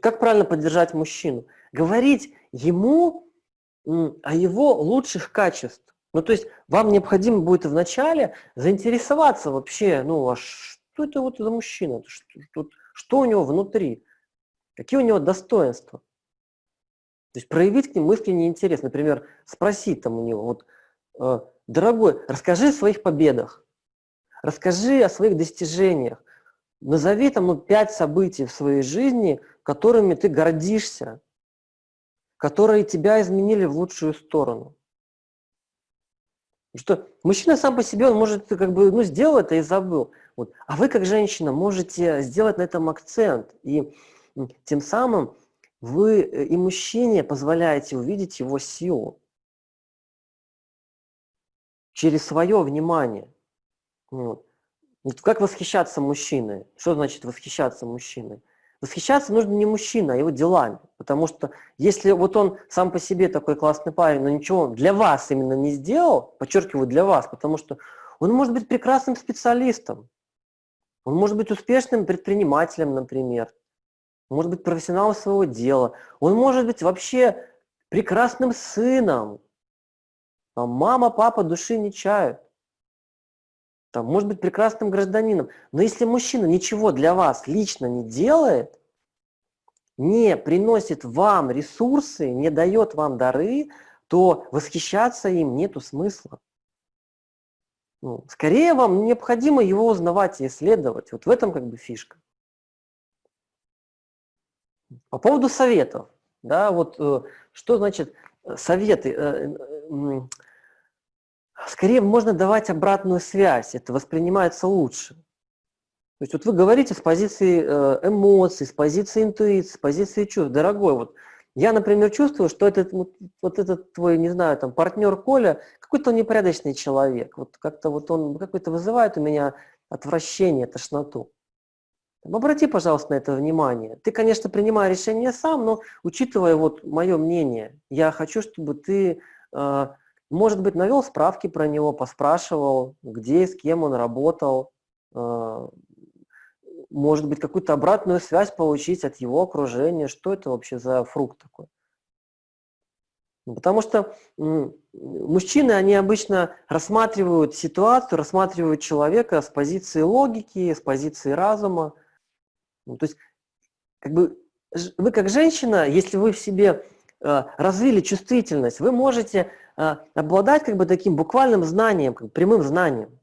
Как правильно поддержать мужчину? Говорить ему о его лучших качествах. Ну, то есть вам необходимо будет вначале заинтересоваться вообще, ну, а что это вот за мужчина, что, что, что у него внутри, какие у него достоинства. То есть проявить к ним искренний интерес, например, спросить там у него, вот, э, дорогой, расскажи о своих победах, расскажи о своих достижениях, назови там ну, пять событий в своей жизни, которыми ты гордишься, которые тебя изменили в лучшую сторону. Что мужчина сам по себе, он может как бы, ну, сделал это и забыл. Вот. А вы, как женщина, можете сделать на этом акцент. И тем самым вы э, и мужчине позволяете увидеть его силу через свое внимание. Вот. Как восхищаться мужчиной? Что значит восхищаться мужчиной? Восхищаться нужно не мужчина, а его делами. Потому что если вот он сам по себе такой классный парень, но ничего для вас именно не сделал, подчеркиваю, для вас, потому что он может быть прекрасным специалистом, он может быть успешным предпринимателем, например, может быть профессионалом своего дела, он может быть вообще прекрасным сыном. Там мама, папа души не чают. Там, может быть прекрасным гражданином. Но если мужчина ничего для вас лично не делает, не приносит вам ресурсы, не дает вам дары, то восхищаться им нету смысла. Ну, скорее вам необходимо его узнавать и исследовать. Вот в этом как бы фишка. По поводу советов. Да, вот э, что значит э, советы? Э, скорее можно давать обратную связь, это воспринимается лучше. То есть вот вы говорите с позиции эмоций, с позиции интуиции, с позиции чувств. Дорогой, вот я, например, чувствую, что этот, вот, вот этот твой, не знаю, там, партнер Коля, какой-то он непорядочный человек. Вот как-то вот он какой-то вызывает у меня отвращение, тошноту. Обрати, пожалуйста, на это внимание. Ты, конечно, принимай решение сам, но учитывая вот мое мнение, я хочу, чтобы ты, э, может быть, навел справки про него, поспрашивал, где, с кем он работал, э, может быть, какую-то обратную связь получить от его окружения, что это вообще за фрукт такой. Ну, потому что мужчины, они обычно рассматривают ситуацию, рассматривают человека с позиции логики, с позиции разума. Ну, то есть, как бы, вы как женщина, если вы в себе э, развили чувствительность, вы можете обладать как бы таким буквальным знанием, как бы прямым знанием.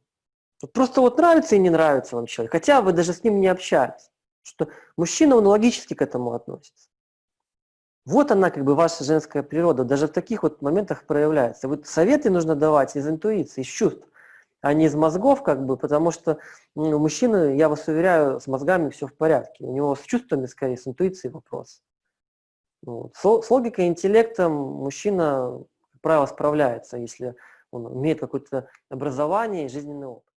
Просто вот нравится и не нравится вам человек, хотя вы даже с ним не общаетесь. Что мужчина, он логически к этому относится. Вот она, как бы, ваша женская природа, даже в таких вот моментах проявляется. Вот советы нужно давать из интуиции, из чувств, а не из мозгов, как бы, потому что ну, мужчина, я вас уверяю, с мозгами все в порядке. У него с чувствами, скорее, с интуицией вопрос. Вот. С логикой, интеллектом мужчина, правило, справляется, если он имеет какое-то образование и жизненный опыт.